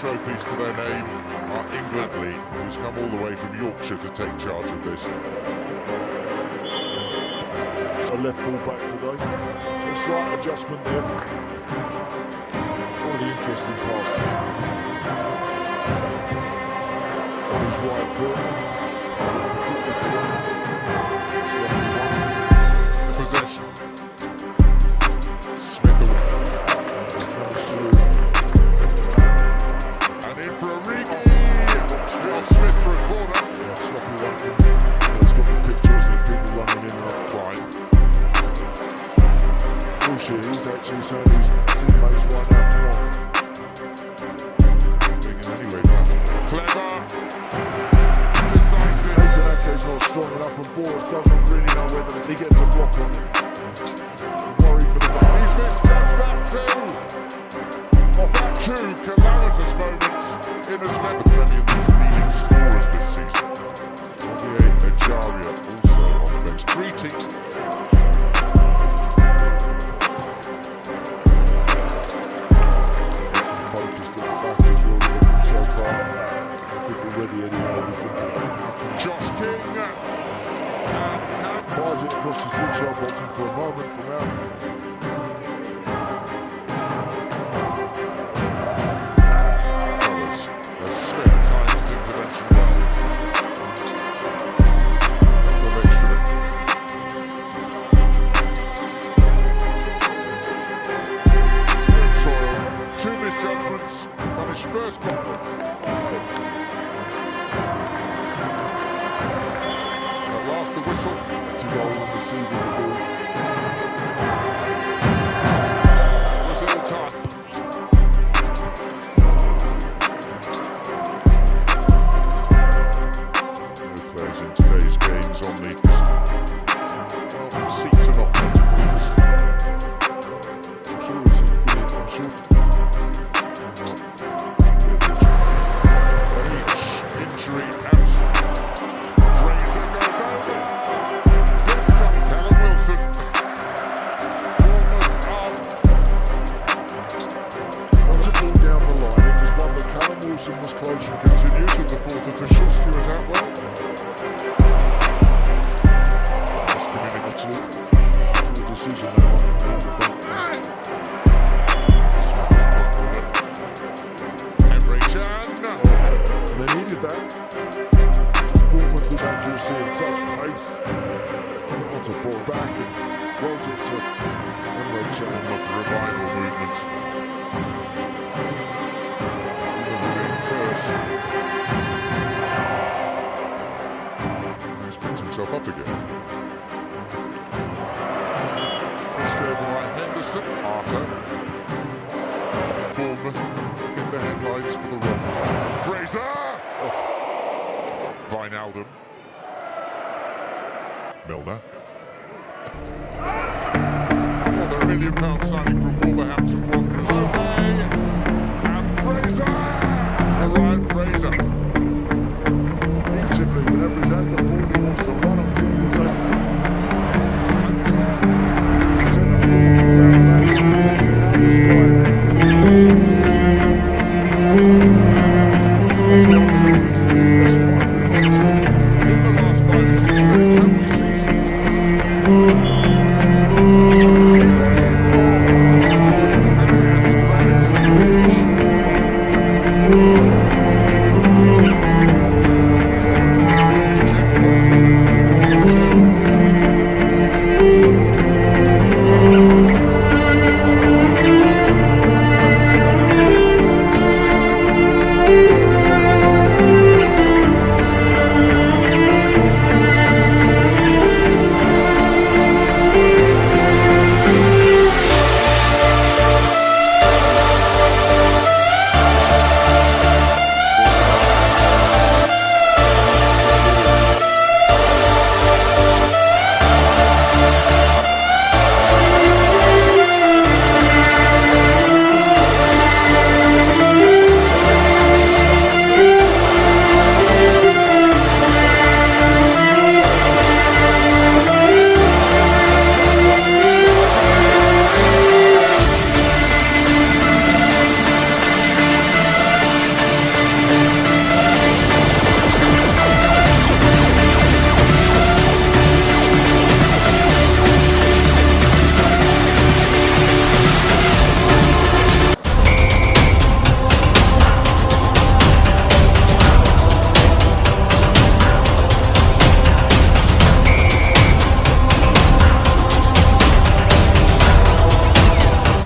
trophies to their name are England League, who's come all the way from Yorkshire to take charge of this. So left full back today. A slight adjustment there. One interesting pass. On his right foot. He's missed, that two. calamitous too moments in his memory. push the six up, up for a moment from now. going on this evening. at that. Bournemouth with accuracy and such pace. to pull back and close it to Emre Can with the revival. Wijnaldum. Milner. Million pound signing from Wolverhampton Wanderers.